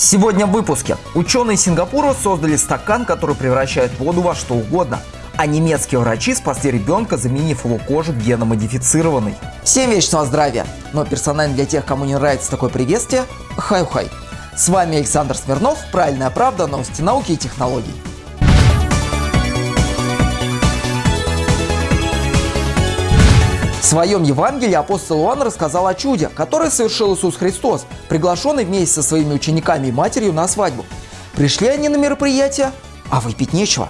Сегодня в выпуске. Ученые Сингапура создали стакан, который превращает воду во что угодно. А немецкие врачи спасли ребенка, заменив его кожу геномодифицированной. Всем вечного здравия! Но персонально для тех, кому не нравится такое приветствие, хай-хай. С вами Александр Смирнов, Правильная правда, новости науки и технологий. Своем Евангелии апостол Иоанн рассказал о чуде, которое совершил Иисус Христос, приглашенный вместе со своими учениками и матерью на свадьбу. Пришли они на мероприятие, а выпить нечего.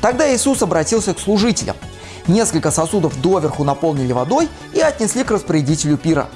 Тогда Иисус обратился к служителям. Несколько сосудов доверху наполнили водой и отнесли к распорядителю пира.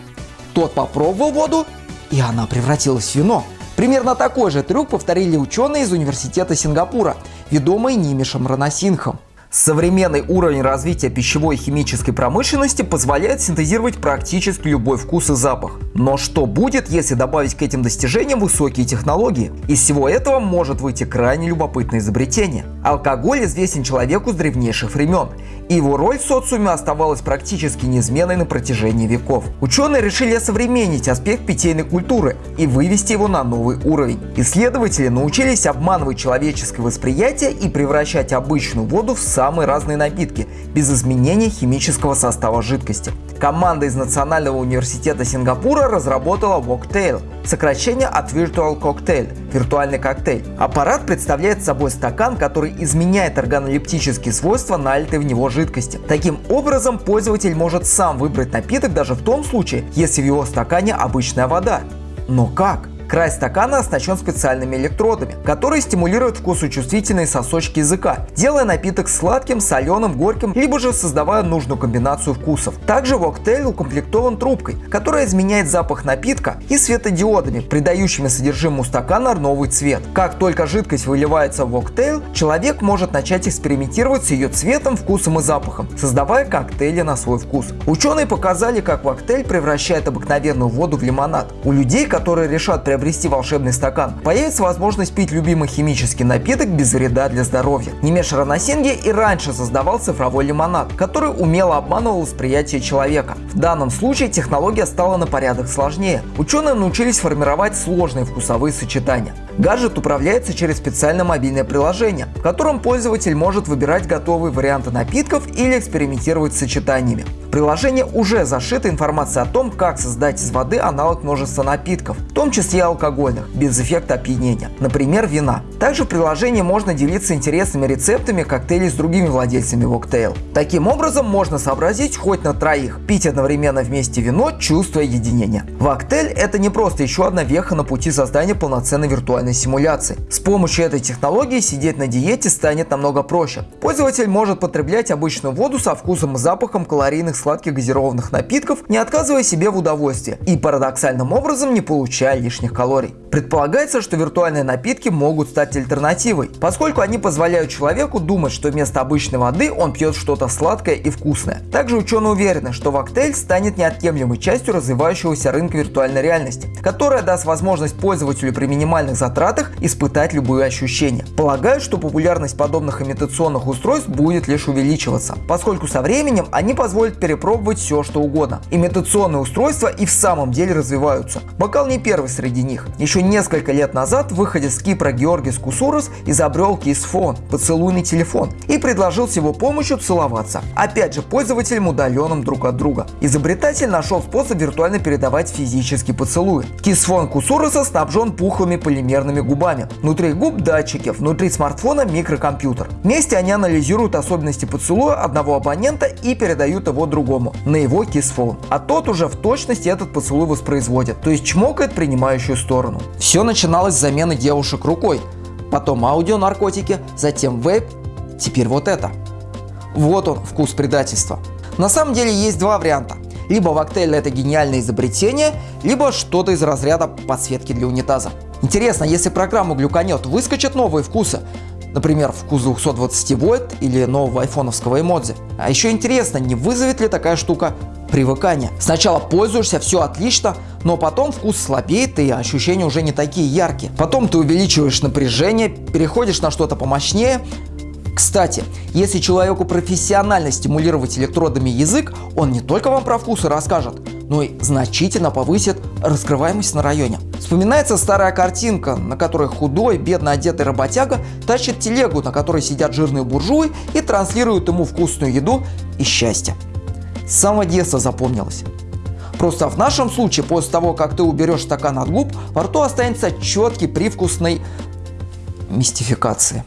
Тот попробовал воду, и она превратилась в вино. Примерно такой же трюк повторили ученые из университета Сингапура, ведомые Нимишем Ранасинхом. Современный уровень развития пищевой и химической промышленности позволяет синтезировать практически любой вкус и запах. Но что будет, если добавить к этим достижениям высокие технологии? Из всего этого может выйти крайне любопытное изобретение. Алкоголь известен человеку с древнейших времен, и его роль в социуме оставалась практически неизменной на протяжении веков. Ученые решили осовременить аспект питейной культуры и вывести его на новый уровень. Исследователи научились обманывать человеческое восприятие и превращать обычную воду в самый самые разные напитки, без изменения химического состава жидкости. Команда из Национального университета Сингапура разработала Woktail, сокращение от Virtual Cocktail – виртуальный коктейль. Аппарат представляет собой стакан, который изменяет органолептические свойства налитой в него жидкости. Таким образом, пользователь может сам выбрать напиток даже в том случае, если в его стакане обычная вода. Но как? Край стакана оснащен специальными электродами, которые стимулируют вкусочувствительные сосочки языка, делая напиток сладким, соленым, горьким, либо же создавая нужную комбинацию вкусов. Также коктейль укомплектован трубкой, которая изменяет запах напитка и светодиодами, придающими содержимому стакана новый цвет. Как только жидкость выливается в коктейль, человек может начать экспериментировать с ее цветом, вкусом и запахом, создавая коктейли на свой вкус. Ученые показали, как коктейль превращает обыкновенную воду в лимонад. У людей, которые решат приобрести приобрести волшебный стакан, появится возможность пить любимый химический напиток без вреда для здоровья. Немеш Ранасинге и раньше создавал цифровой лимонад, который умело обманывал восприятие человека. В данном случае технология стала на порядок сложнее. Ученые научились формировать сложные вкусовые сочетания. Гаджет управляется через специальное мобильное приложение, в котором пользователь может выбирать готовые варианты напитков или экспериментировать с сочетаниями. В приложении уже зашита информация о том, как создать из воды аналог множества напитков, в том числе алкогольных, без эффекта опьянения, например, вина. Также в приложении можно делиться интересными рецептами коктейлей с другими владельцами Woktail. Таким образом, можно сообразить хоть на троих, пить одновременно вместе вино, чувствуя единение. Woktail – это не просто еще одна веха на пути создания полноценной виртуальной симуляции. С помощью этой технологии сидеть на диете станет намного проще. Пользователь может потреблять обычную воду со вкусом и запахом калорийных сладких газированных напитков, не отказывая себе в удовольствии и парадоксальным образом не получая лишних калорий. Предполагается, что виртуальные напитки могут стать альтернативой, поскольку они позволяют человеку думать, что вместо обычной воды он пьет что-то сладкое и вкусное. Также ученые уверены, что Вактейль станет неотъемлемой частью развивающегося рынка виртуальной реальности, которая даст возможность пользователю при минимальных затратах испытать любые ощущения. Полагают, что популярность подобных имитационных устройств будет лишь увеличиваться, поскольку со временем они позволят перепробовать все что угодно. Имитационные устройства и в самом деле развиваются. Бокал не первый среди них. Еще несколько лет назад выходец с Кипра Георгис Кусурос изобрел кисфон – поцелуйный телефон, и предложил с его помощью целоваться. Опять же, пользователям удаленным друг от друга. Изобретатель нашел способ виртуально передавать физический поцелуй. Кисфон Кусуроса снабжен пухлыми полимерными губами. Внутри губ датчики, внутри смартфона микрокомпьютер. Вместе они анализируют особенности поцелуя одного абонента и передают его другому, на его кисфон. А тот уже в точности этот поцелуй воспроизводит, то есть чмокает принимающую сторону. Все начиналось с замены девушек рукой, потом аудионаркотики, затем вейп, теперь вот это. Вот он, вкус предательства. На самом деле есть два варианта. Либо Вактейль это гениальное изобретение, либо что-то из разряда подсветки для унитаза. Интересно, если программу глюканет, выскочат новые вкусы, например, вкус 220 вольт или нового айфоновского эмодзи. А еще интересно, не вызовет ли такая штука привыкание. Сначала пользуешься, все отлично, но потом вкус слабеет и ощущения уже не такие яркие. Потом ты увеличиваешь напряжение, переходишь на что-то помощнее. Кстати, если человеку профессионально стимулировать электродами язык, он не только вам про вкусы расскажет, но и значительно повысит раскрываемость на районе. Вспоминается старая картинка, на которой худой, бедно одетый работяга тащит телегу, на которой сидят жирные буржуи и транслируют ему вкусную еду и счастье. С самого детства запомнилось. Просто в нашем случае, после того, как ты уберешь стакан от губ, во рту останется четкий привкусной мистификации.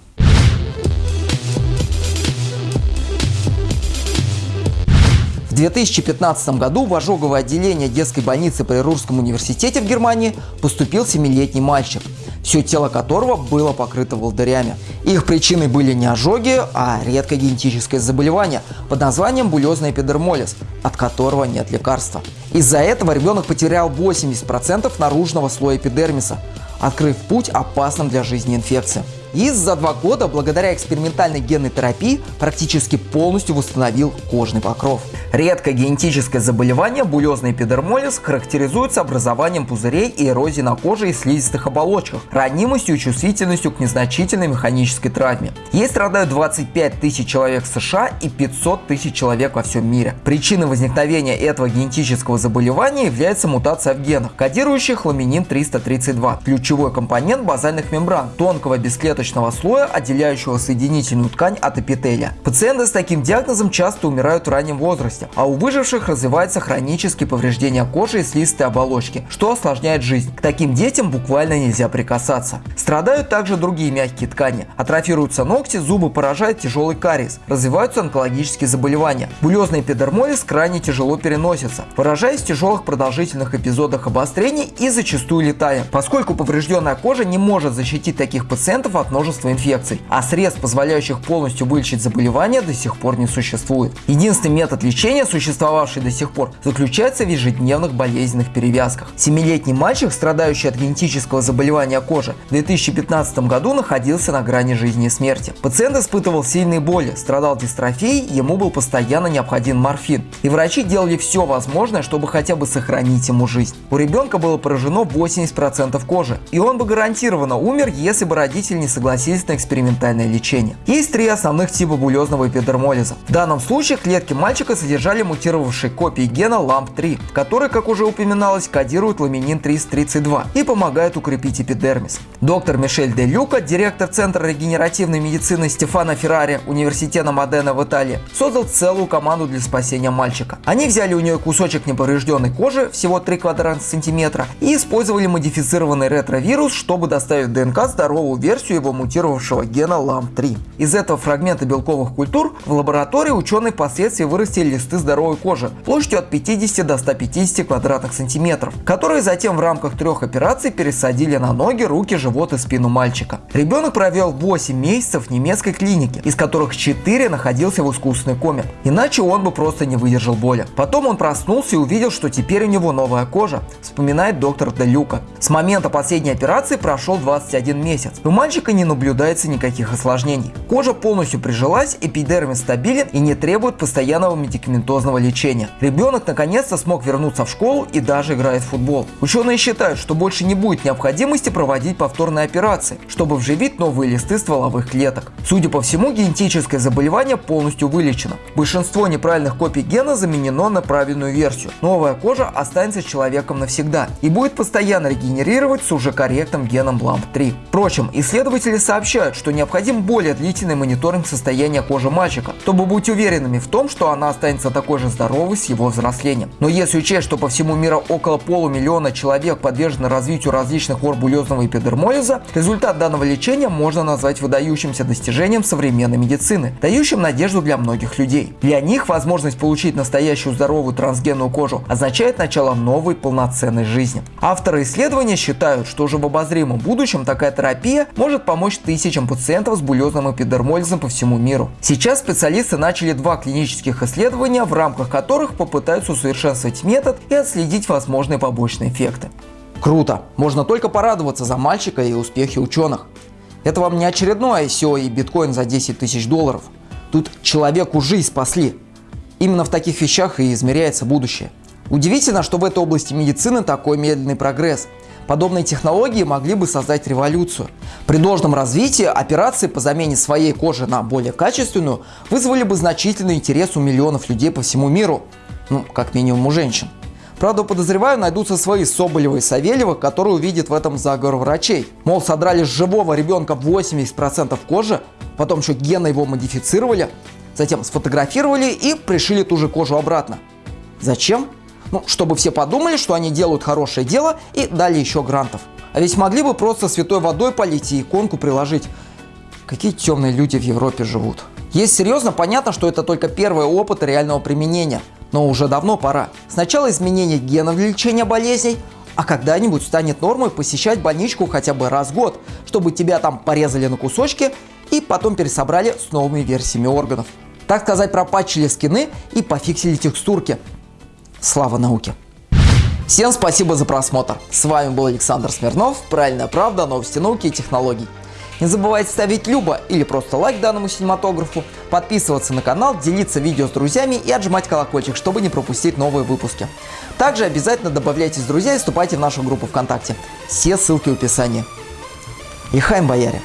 В 2015 году в ожоговое отделение детской больницы при Русском университете в Германии поступил 7-летний мальчик, все тело которого было покрыто волдырями. Их причиной были не ожоги, а редкое генетическое заболевание под названием булезный эпидермолиз, от которого нет лекарства. Из-за этого ребенок потерял 80% наружного слоя эпидермиса, открыв путь опасным для жизни инфекциям и за два года благодаря экспериментальной генной терапии практически полностью восстановил кожный покров. Редкое генетическое заболевание булезный эпидермолиз характеризуется образованием пузырей и эрозией на коже и слизистых оболочках, ранимостью и чувствительностью к незначительной механической травме. Ей страдают 25 тысяч человек в США и 500 тысяч человек во всем мире. Причиной возникновения этого генетического заболевания является мутация в генах, кодирующих ламинин 332, ключевой компонент базальных мембран, тонкого бесклеточного клеточного слоя, отделяющего соединительную ткань от эпителия. Пациенты с таким диагнозом часто умирают в раннем возрасте, а у выживших развиваются хронические повреждения кожи и слизистой оболочки, что осложняет жизнь. К таким детям буквально нельзя прикасаться. Страдают также другие мягкие ткани. Атрофируются ногти, зубы поражает тяжелый кариес, развиваются онкологические заболевания. Булезный эпидермолиз крайне тяжело переносится, выражаясь в тяжелых продолжительных эпизодах обострений и зачастую летая, поскольку поврежденная кожа не может защитить таких пациентов от множества инфекций, а средств, позволяющих полностью вылечить заболевание, до сих пор не существует. Единственный метод лечения, существовавший до сих пор, заключается в ежедневных болезненных перевязках. Семилетний мальчик, страдающий от генетического заболевания кожи, в 2015 году находился на грани жизни и смерти. Пациент испытывал сильные боли, страдал дистрофией, ему был постоянно необходим морфин. И врачи делали все возможное, чтобы хотя бы сохранить ему жизнь. У ребенка было поражено 80% кожи, и он бы гарантированно умер, если бы родители не согласились на экспериментальное лечение. Есть три основных типа булезного эпидермолиза. В данном случае клетки мальчика содержали мутировавшие копии гена LAMP3, который, как уже упоминалось, кодирует ламинин 332 и помогает укрепить эпидермис. Доктор Мишель Де Люка, директор Центра регенеративной медицины Стефана Феррари Университета Модена в Италии, создал целую команду для спасения мальчика. Они взяли у нее кусочек неповрежденной кожи, всего 3 квадратных сантиметра, и использовали модифицированный ретровирус, чтобы доставить ДНК здоровую версию его мутировавшего гена LAM3. Из этого фрагмента белковых культур в лаборатории ученые впоследствии вырастили листы здоровой кожи площадью от 50 до 150 квадратных сантиметров, которые затем в рамках трех операций пересадили на ноги, руки, живот и спину мальчика. Ребенок провел 8 месяцев в немецкой клинике, из которых 4 находился в искусственной коме. Иначе он бы просто не выдержал боли. Потом он проснулся и увидел, что теперь у него новая кожа, вспоминает доктор Делюка. С момента последней операции прошел 21 месяц. У мальчика и не наблюдается никаких осложнений. Кожа полностью прижилась, эпидермис стабилен и не требует постоянного медикаментозного лечения. Ребенок наконец-то смог вернуться в школу и даже играет в футбол. Ученые считают, что больше не будет необходимости проводить повторные операции, чтобы вживить новые листы стволовых клеток. Судя по всему, генетическое заболевание полностью вылечено. Большинство неправильных копий гена заменено на правильную версию. Новая кожа останется человеком навсегда и будет постоянно регенерировать с уже корректным геном LAMP3. Впрочем, исследователи Исследователи сообщают, что необходим более длительный мониторинг состояния кожи мальчика, чтобы быть уверенными в том, что она останется такой же здоровой с его взрослением. Но если учесть, что по всему миру около полумиллиона человек подвержены развитию различных форм булезного эпидермолиза, результат данного лечения можно назвать выдающимся достижением современной медицины, дающим надежду для многих людей. Для них возможность получить настоящую здоровую трансгенную кожу означает начало новой полноценной жизни. Авторы исследования считают, что уже в обозримом будущем такая терапия может помочь тысячам пациентов с булезным эпидермолизом по всему миру. Сейчас специалисты начали два клинических исследования, в рамках которых попытаются усовершенствовать метод и отследить возможные побочные эффекты. Круто! Можно только порадоваться за мальчика и успехи ученых. Это вам не очередное ICO и биткоин за 10 тысяч долларов. Тут человеку жизнь спасли. Именно в таких вещах и измеряется будущее. Удивительно, что в этой области медицины такой медленный прогресс – Подобные технологии могли бы создать революцию. При должном развитии операции по замене своей кожи на более качественную вызвали бы значительный интерес у миллионов людей по всему миру, ну, как минимум у женщин. Правда, подозреваю, найдутся свои Соболева и Савельева, которые увидят в этом заговор врачей. Мол, содрали с живого ребенка 80% кожи, потом еще гены его модифицировали, затем сфотографировали и пришили ту же кожу обратно. Зачем? Ну, чтобы все подумали, что они делают хорошее дело и дали еще грантов. А ведь могли бы просто святой водой полить и иконку приложить. Какие темные люди в Европе живут. Есть серьезно понятно, что это только первый опыт реального применения – но уже давно пора. Сначала изменение генов для лечения болезней, а когда-нибудь станет нормой посещать больничку хотя бы раз в год, чтобы тебя там порезали на кусочки и потом пересобрали с новыми версиями органов. Так сказать, пропатчили скины и пофиксили текстурки. Слава науке! Всем спасибо за просмотр. С вами был Александр Смирнов. Правильная правда, новости науки и технологий. Не забывайте ставить любо или просто лайк данному синематографу, подписываться на канал, делиться видео с друзьями и отжимать колокольчик, чтобы не пропустить новые выпуски. Также обязательно добавляйтесь в друзья и вступайте в нашу группу ВКонтакте. Все ссылки в описании. Ихайм, бояре!